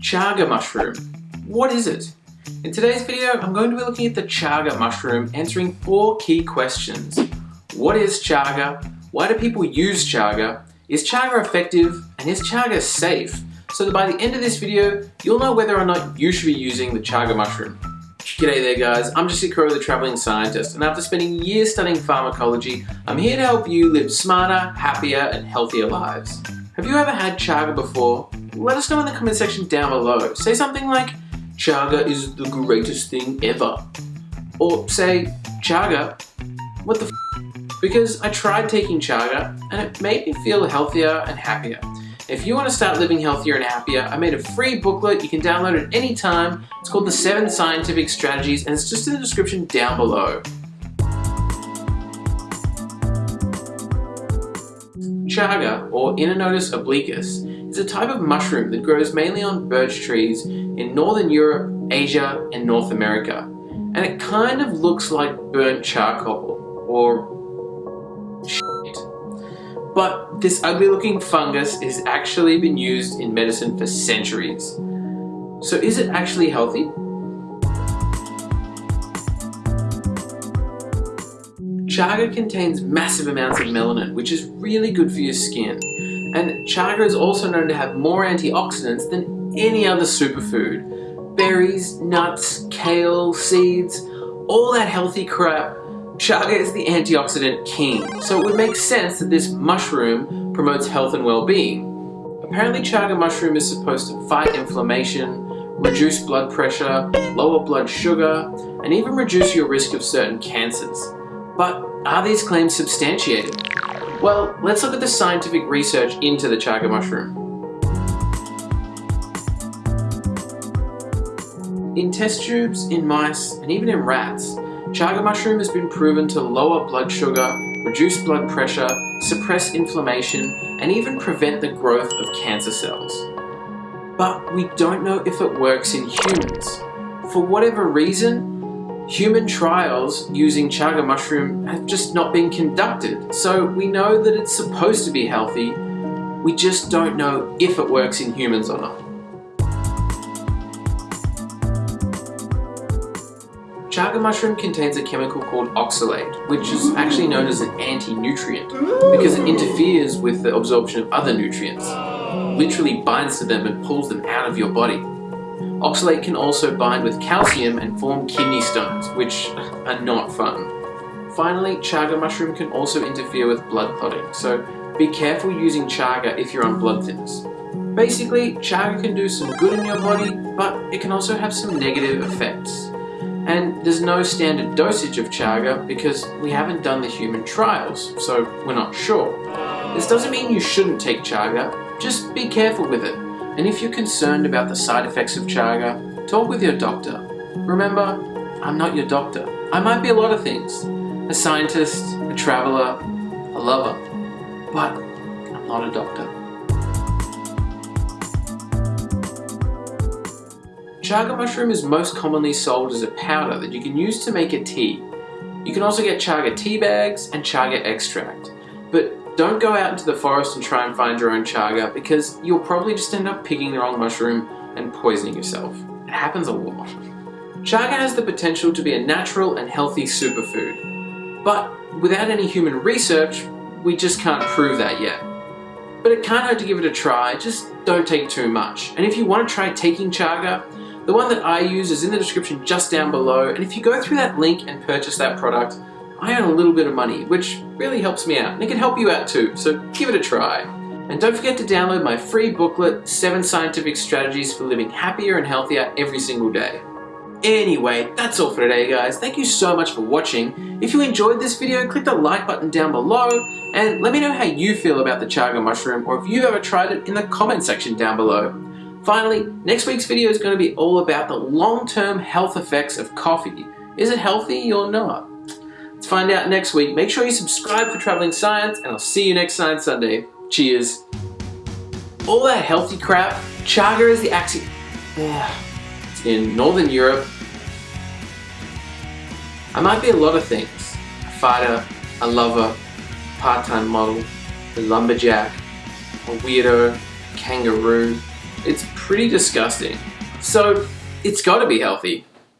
Chaga mushroom. What is it? In today's video, I'm going to be looking at the chaga mushroom, answering four key questions. What is chaga? Why do people use chaga? Is chaga effective? And is chaga safe? So that by the end of this video, you'll know whether or not you should be using the chaga mushroom. G'day there guys, I'm Jesse Crow, the Travelling Scientist, and after spending years studying pharmacology, I'm here to help you live smarter, happier, and healthier lives. Have you ever had chaga before? Let us know in the comment section down below. Say something like, chaga is the greatest thing ever. Or say, chaga, what the Because I tried taking chaga and it made me feel healthier and happier. If you want to start living healthier and happier, I made a free booklet you can download at any time. It's called The 7 Scientific Strategies and it's just in the description down below. Chaga, or Inonotus obliquus, is a type of mushroom that grows mainly on birch trees in Northern Europe, Asia, and North America. And it kind of looks like burnt charcoal, or shit. But this ugly looking fungus has actually been used in medicine for centuries. So is it actually healthy? Chaga contains massive amounts of melanin, which is really good for your skin. And chaga is also known to have more antioxidants than any other superfood. Berries, nuts, kale, seeds, all that healthy crap, chaga is the antioxidant king. So it would make sense that this mushroom promotes health and well-being. Apparently chaga mushroom is supposed to fight inflammation, reduce blood pressure, lower blood sugar, and even reduce your risk of certain cancers. But are these claims substantiated? Well, let's look at the scientific research into the chaga mushroom. In test tubes, in mice, and even in rats, chaga mushroom has been proven to lower blood sugar, reduce blood pressure, suppress inflammation, and even prevent the growth of cancer cells. But we don't know if it works in humans. For whatever reason, Human trials using chaga mushroom have just not been conducted, so we know that it's supposed to be healthy, we just don't know if it works in humans or not. Chaga mushroom contains a chemical called oxalate, which is actually known as an anti-nutrient because it interferes with the absorption of other nutrients, literally binds to them and pulls them out of your body. Oxalate can also bind with calcium and form kidney stones, which are not fun. Finally, chaga mushroom can also interfere with blood clotting, so be careful using chaga if you're on blood thinners. Basically, chaga can do some good in your body, but it can also have some negative effects. And there's no standard dosage of chaga because we haven't done the human trials, so we're not sure. This doesn't mean you shouldn't take chaga, just be careful with it. And if you're concerned about the side effects of chaga, talk with your doctor. Remember, I'm not your doctor. I might be a lot of things. A scientist, a traveler, a lover. But I'm not a doctor. Chaga mushroom is most commonly sold as a powder that you can use to make a tea. You can also get chaga tea bags and chaga extract. But don't go out into the forest and try and find your own chaga because you'll probably just end up picking the wrong mushroom and poisoning yourself. It happens a lot. Chaga has the potential to be a natural and healthy superfood, but without any human research, we just can't prove that yet. But it can't hurt to give it a try, just don't take too much. And if you want to try taking chaga, the one that I use is in the description just down below, and if you go through that link and purchase that product, I earn a little bit of money, which really helps me out, and it can help you out too, so give it a try. And don't forget to download my free booklet, 7 Scientific Strategies for Living Happier and Healthier Every Single Day. Anyway, that's all for today guys. Thank you so much for watching. If you enjoyed this video, click the like button down below and let me know how you feel about the chaga mushroom or if you've ever tried it in the comment section down below. Finally, next week's video is going to be all about the long-term health effects of coffee. Is it healthy or not? Let's find out next week. Make sure you subscribe for Traveling Science, and I'll see you next Science Sunday. Cheers. All that healthy crap, chaga is the axi... It's in Northern Europe. I might be a lot of things. A fighter, a lover, part-time model, a lumberjack, a weirdo, kangaroo, It's pretty disgusting. So, it's gotta be healthy.